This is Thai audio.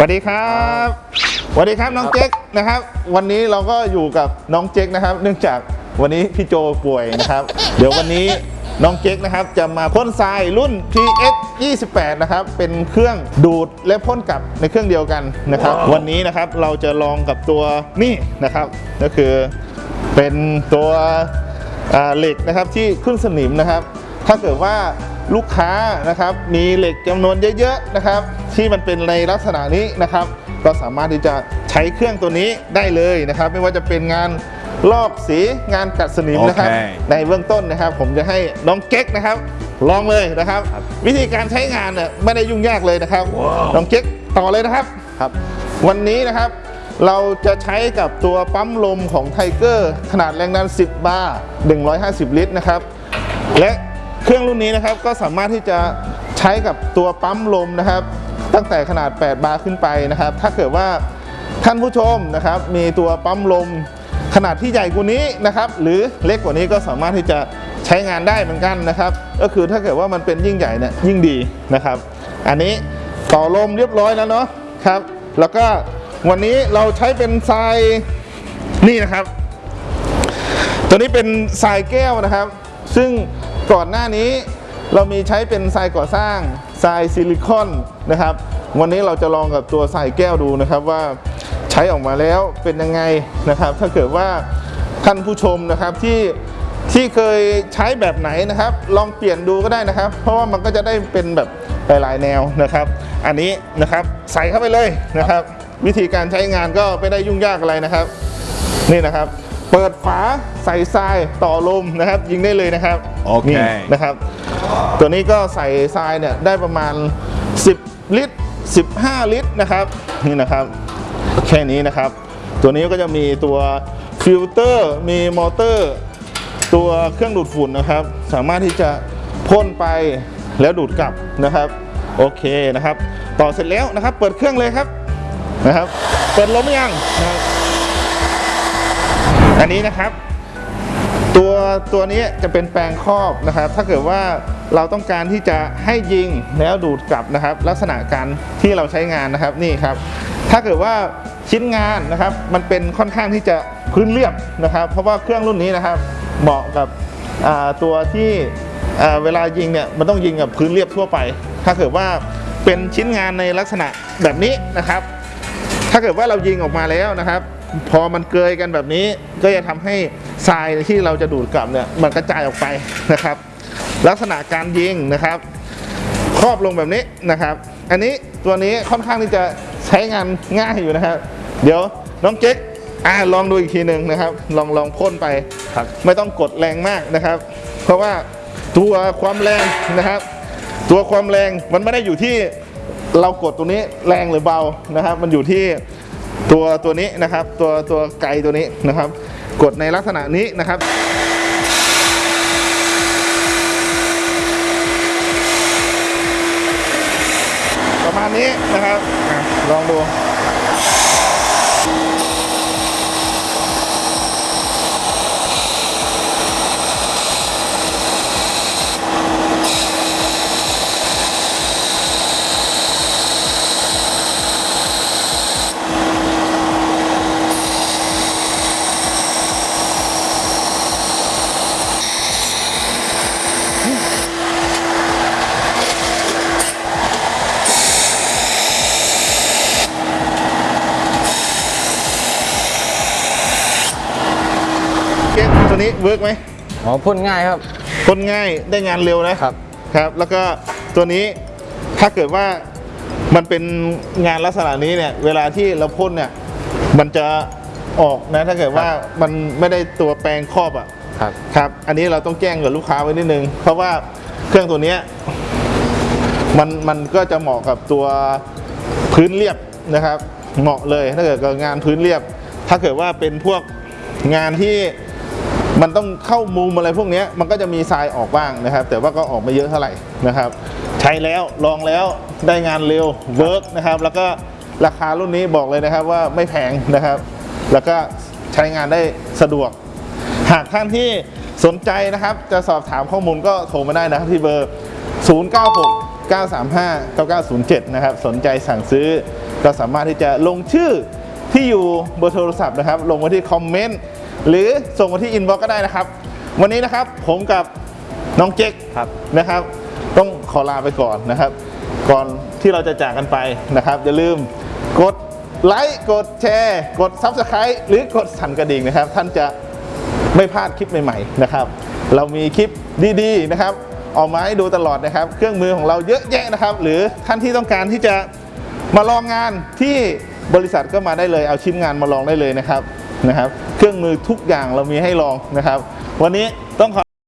สวัสดีครับสวัสดีครับน้องเจ๊กนะครับ วันนี้เราก็อยู่กับน้องเจ๊กนะครับ เนื่องจากวันนี้พี่โจป่วยนะครับ เดี๋ยววันนี้น้องเจ๊กนะครับจะมาพ่นทรายรุ่น PS 28นะครับ เป็นเครื่องดูดและพ่นกลับในเครื่องเดียวกันนะครับ วันนี้นะครับเราจะลองกับตัวนี่นะครับ ก็คือเป็นตัวอ่าเหล็กนะครับที่ขึ้นสนิมนะครับ ถ้าเกิดว่า ลูกค้านะครับ มีเหล็กจำนวนเยอะๆนะครับ ที่มันเป็นในลักษณะนี้นะครับ ก็สามารถที่จะใช้เครื่องตัวนี้ได้เลยนะครับ ไม่ว่าจะเป็นงานลอกสีงานกัดสนิมนะครับโอเคในเบื้องต้นนะครับ ผมจะให้น้องเก๊กนะครับ ลองเลยนะครับ วิธีการใช้งานเนี่ยไม่ได้ยุ่งยากเลยนะครับ น้องเก๊กต่อเลยนะครับครับ วันนี้นะครับเราจะใช้กับตัวปั๊มลมของไทเกอร์ขนาดแรงดัน 10 บาร์ 150 ลิตรนะครับ และ เครื่องรุ่นนี้นะครับก็สามารถที่จะใช้กับตัวปั๊มลมนะครับ ตั้งแต่ขนาด 8 บาร์ขึ้นไปนะครับ ถ้าเกิดว่าท่านผู้ชมนะครับ มีตัวปั๊มลมขนาดที่ใหญ่กว่านี้นะครับ หรือเล็กกว่านี้ก็สามารถที่จะใช้งานได้เหมือนกันนะครับ ก็คือถ้าเกิดว่ามันเป็นยิ่งใหญ่เนี่ยยิ่งดีนะครับ อันนี้ต่อลมเรียบร้อยแล้วเนาะครับ แล้วก็วันนี้เราใช้เป็นทรายนี่นะครับ ตัวนี้เป็นทรายแก้วนะครับ ซึ่ง ก่อนหน้านี้เรามีใช้เป็นทรายก่อสร้างทรายซิลิคอนนะครับ วันนี้เราจะลองกับตัวทรายแก้วดูนะครับว่าใช้ออกมาแล้วเป็นยังไงนะครับ ถ้าเกิดว่าท่านผู้ชมนะครับที่ที่เคยใช้แบบไหนนะครับ ลองเปลี่ยนดูก็ได้นะครับ เพราะว่ามันก็จะได้เป็นแบบหลายๆแนวนะครับ อันนี้นะครับใส่เข้าไปเลยนะครับ วิธีการใช้งานก็ไม่ได้ยุ่งยากอะไรนะครับ นี่นะครับ เปิดฝาใส่ทรายต่อลมนะครับ ยิงได้เลยนะครับโอเคนี่นะครับ ตัวนี้ก็ใส่ทรายเนี่ยได้ประมาณ 10 ลิตร 15 ลิตรนะครับนี่นะครับ แค่นี้นะครับ ตัวนี้ก็จะมีตัวฟิลเตอร์มีมอเตอร์ ตัวเครื่องดูดฝุ่นนะครับ สามารถที่จะพ่นไปแล้วดูดกลับนะครับโอเคนะครับ ต่อเสร็จแล้วนะครับ เปิดเครื่องเลยครับนะครับ เปิดลมหรือยังนะครับ อันนี้นะครับ ตัวตัวนี้จะเป็นแปลงครอบนะครับ ถ้าเกิดว่าเราต้องการที่จะให้ยิงแล้วดูดกลับนะครับ ลักษณะการที่เราใช้งานนะครับนี่ครับ ถ้าเกิดว่าชิ้นงานนะครับ มันเป็นค่อนข้างที่จะพื้นเรียบนะครับ เพราะว่าเครื่องรุ่นนี้นะครับ เหมาะกับตัวที่เวลายิงเนี่ยมันต้องยิงกับพื้นเรียบทั่วไป ถ้าเกิดว่าเป็นชิ้นงานในลักษณะแบบนี้นะครับ ถ้าเกิดว่าเรายิงออกมาแล้วนะครับ พอมันเกยกันแบบนี้ ก็จะทำให้ทรายที่เราจะดูดกลับเนี่ยมันกระจายออกไปนะครับ ลักษณะการยิงนะครับครอบลงแบบนี้นะครับ อันนี้ตัวนี้ค่อนข้างที่จะใช้งานง่ายอยู่นะครับ เดี๋ยวน้องเจ๊กอ่าลองดูอีกทีหนึ่งนะครับ ลองลองพ่นไปครับไม่ต้องกดแรงมากนะครับ เพราะว่าตัวความแรงนะครับ ตัวความแรงมันไม่ได้อยู่ที่เรากดตัวนี้แรงหรือเบานะครับ มันอยู่ที่ ตัวตัวนี้นะครับ ตัวตัวไกตัวนี้นะครับ กดในลักษณะนี้นะครับประมาณนี้นะครับลองดู วนี้เวิร์กไหมอ๋อพ่นง่ายครับพ่นง่ายได้งานเร็วนะครับครับแล้วก็ตัวนี้ถ้าเกิดว่ามันเป็นงานลักษณะนี้เนี่ยเวลาที่เราพ่นเนี่ยมันจะออกนะถ้าเกิดว่ามันไม่ได้ตัวแปรงครอบอะครับครับอันนี้เราต้องแจ้งกับลูกค้าไว้นิดนึง เพราะว่าเครื่องตัวเนี้ยมันมันก็จะเหมาะกับตัวพื้นเรียบนะครับ เหมาะเลยถ้าเกิดกับงานพื้นเรียบ ถ้าเกิดว่าเป็นพวกงานที่ มันต้องเข้ามุมอะไรพวกนี้มันก็จะมีทรายออกบ้างนะครับ แต่ว่าก็ออกไม่เยอะเท่าไหร่นะครับ ใช้แล้วลองแล้วได้งานเร็วเวิร์กนะครับ แล้วก็ราคารุ่นนี้บอกเลยนะครับว่าไม่แพงนะครับ แล้วก็ใช้งานได้สะดวก หากท่านที่สนใจนะครับ จะสอบถามข้อมูลก็โทรมาได้นะครับที่เบอร์ 096 935 9907 นะครับ สนใจสั่งซื้อ ก็สามารถที่จะลงชื่อ ที่อยู่เบอร์โทรศัพท์นะครับ ลงมาที่คอมเมนต์หรือส่งมาที่ inbox ก็ได้นะครับ วันนี้นะครับผมกับน้องเก๊กครับนะครับ ต้องขอลาไปก่อนนะครับ ก่อนที่เราจะจากกันไปนะครับ อย่าลืมกดไลค์กดแชร์กด Subscribe หรือกดสั่นกระดิ่งนะครับ ท่านจะไม่พลาดคลิปใหม่ๆนะครับ เรามีคลิปดีๆนะครับออกมาให้ดูตลอดนะครับ เครื่องมือของเราเยอะแยะนะครับ หรือท่านที่ต้องการที่จะมาลองงานที่ บริษัทก็มาได้เลยเอาชิ้นงานมาลองได้เลยนะครับนะครับ เครื่องมือทุกอย่างเรามีให้ลองนะครับ วันนี้ต้องขอ